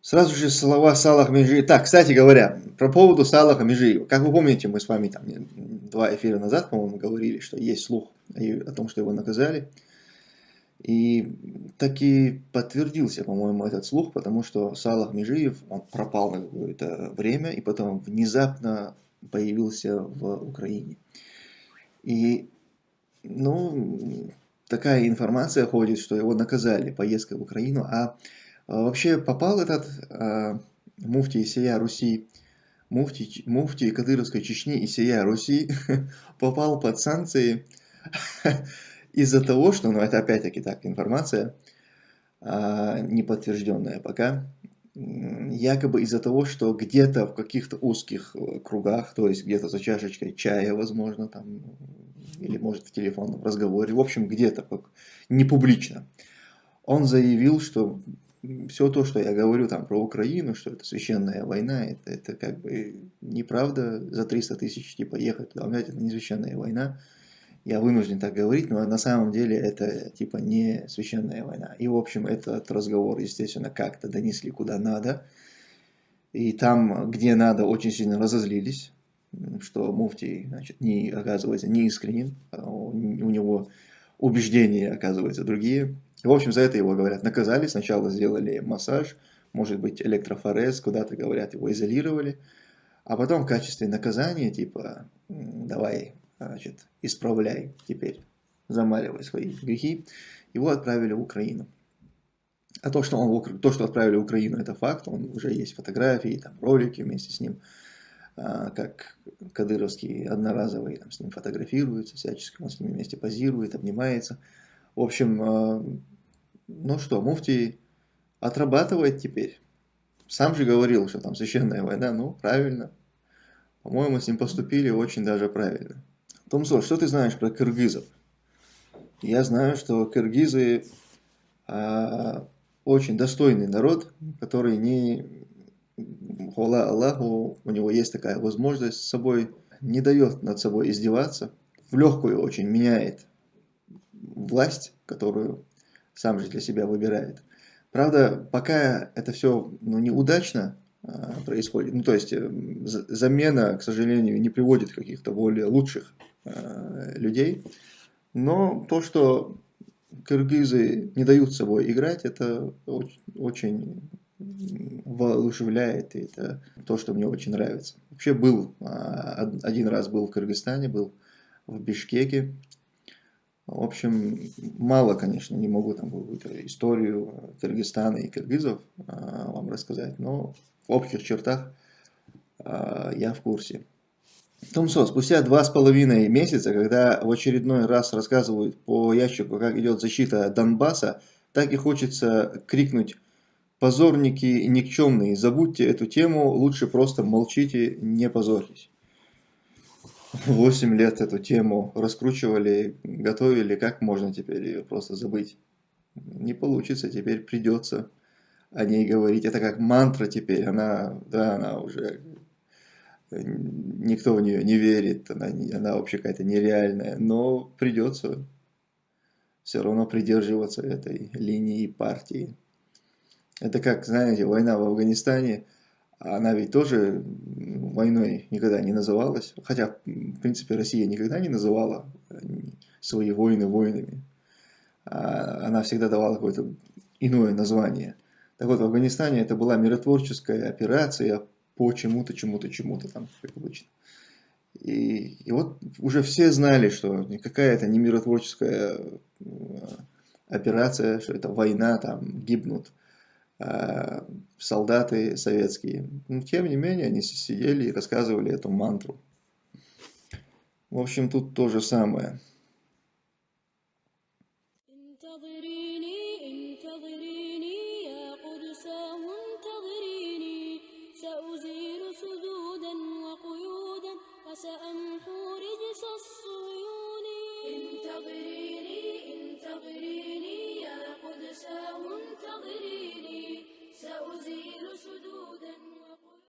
Сразу же слова Салах Межиев. Так, кстати говоря, про поводу Салаха Межиева. Как вы помните, мы с вами там два эфира назад, по-моему, говорили, что есть слух о том, что его наказали. И таки подтвердился, по-моему, этот слух, потому что Салах Межиев, он пропал на какое-то время и потом внезапно появился в Украине. И, ну, такая информация ходит, что его наказали поездкой в Украину, а, вообще попал этот э, муфтий Исия Руси, муфтий, муфтий Кадыровской Чечни Исия Руси попал под санкции из-за того, что, ну это опять-таки так информация, э, неподтвержденная пока, якобы из-за того, что где-то в каких-то узких э, кругах, то есть где-то за чашечкой чая, возможно, там, или может в телефонном разговоре, в общем, где-то не публично, он заявил, что все то, что я говорю там про Украину, что это священная война, это, это как бы неправда за 300 тысяч типа ехать туда, это не священная война. Я вынужден так говорить, но на самом деле это типа не священная война. И в общем этот разговор, естественно, как-то донесли куда надо. И там, где надо, очень сильно разозлились, что муфтий, значит, не, оказывается, не искренен, а у него убеждения, оказывается, другие. В общем, за это его, говорят, наказали. Сначала сделали массаж, может быть, электрофорез, куда-то, говорят, его изолировали. А потом в качестве наказания, типа, давай, значит, исправляй теперь, замаливай свои грехи, его отправили в Украину. А то, что, он, то, что отправили в Украину, это факт, он уже есть фотографии, там, ролики вместе с ним, а, как Кадыровский одноразовый там, с ним фотографируется, всячески он с ними вместе позирует, обнимается. В общем, а, ну что, Муфтий отрабатывает теперь. Сам же говорил, что там священная война, ну, правильно. По-моему, с ним поступили очень даже правильно. Томсо, что ты знаешь про кыргызов? Я знаю, что кыргызы а, очень достойный народ, который не, хвала Аллаху, у него есть такая возможность с собой, не дает над собой издеваться, в легкую очень меняет власть, которую сам же для себя выбирает. Правда, пока это все ну, неудачно а, происходит, ну то есть э, замена, к сожалению, не приводит каких-то более лучших а, людей, но то, что кыргызы не дают собой играть, это очень, очень воодушевляет, и это то, что мне очень нравится. Вообще был, а, один раз был в Кыргызстане, был в Бишкеке, в общем, мало, конечно, не могу там историю Кыргызстана и кыргызов а, вам рассказать, но в общих чертах а, я в курсе. Томсо, спустя два с половиной месяца, когда в очередной раз рассказывают по ящику, как идет защита Донбасса, так и хочется крикнуть «Позорники никчемные, забудьте эту тему, лучше просто молчите, не позорьтесь». 8 лет эту тему раскручивали, готовили, как можно теперь ее просто забыть? Не получится, теперь придется о ней говорить. Это как мантра теперь, она, да, она уже, никто в нее не верит, она, она вообще какая-то нереальная, но придется все равно придерживаться этой линии партии. Это как, знаете, война в Афганистане – она ведь тоже войной никогда не называлась, хотя, в принципе, Россия никогда не называла э, свои войны войнами. А она всегда давала какое-то иное название. Так вот, в Афганистане это была миротворческая операция по чему-то, чему-то, чему-то там, как обычно. И, и вот уже все знали, что никакая это не миротворческая операция, что это война, там гибнут солдаты советские. Но, тем не менее, они сидели и рассказывали эту мантру. В общем, тут то же самое.